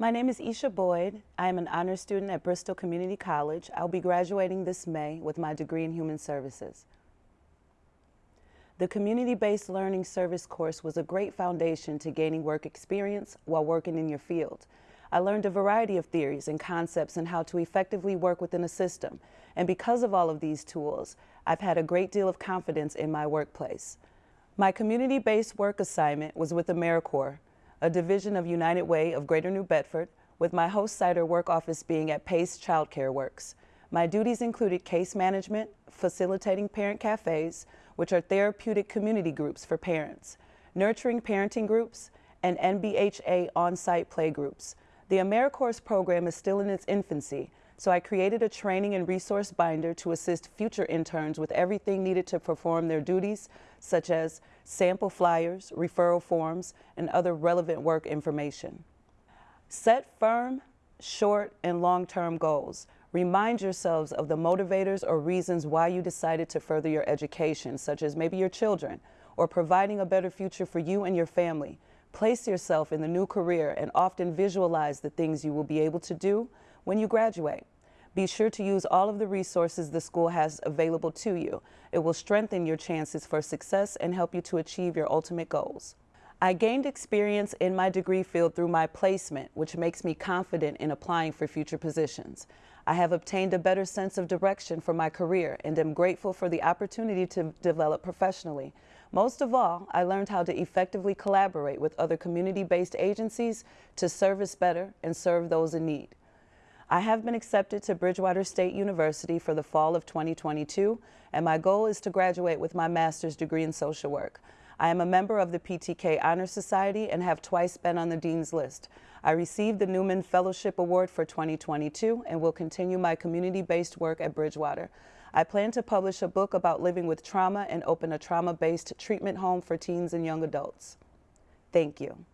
My name is Isha Boyd. I am an honor student at Bristol Community College. I'll be graduating this May with my degree in Human Services. The Community-Based Learning Service course was a great foundation to gaining work experience while working in your field. I learned a variety of theories and concepts and how to effectively work within a system. And because of all of these tools, I've had a great deal of confidence in my workplace. My community-based work assignment was with AmeriCorps, a division of United Way of Greater New Bedford, with my host site or work office being at Pace Childcare Works. My duties included case management, facilitating parent cafes, which are therapeutic community groups for parents, nurturing parenting groups, and NBHA on-site play groups. The AmeriCorps program is still in its infancy, so I created a training and resource binder to assist future interns with everything needed to perform their duties, such as sample flyers, referral forms, and other relevant work information. Set firm, short, and long-term goals. Remind yourselves of the motivators or reasons why you decided to further your education, such as maybe your children, or providing a better future for you and your family. Place yourself in the new career and often visualize the things you will be able to do when you graduate. Be sure to use all of the resources the school has available to you. It will strengthen your chances for success and help you to achieve your ultimate goals. I gained experience in my degree field through my placement, which makes me confident in applying for future positions. I have obtained a better sense of direction for my career and am grateful for the opportunity to develop professionally. Most of all, I learned how to effectively collaborate with other community-based agencies to service better and serve those in need. I have been accepted to Bridgewater State University for the fall of 2022, and my goal is to graduate with my master's degree in social work. I am a member of the PTK Honor Society and have twice been on the Dean's List. I received the Newman Fellowship Award for 2022 and will continue my community-based work at Bridgewater. I plan to publish a book about living with trauma and open a trauma-based treatment home for teens and young adults. Thank you.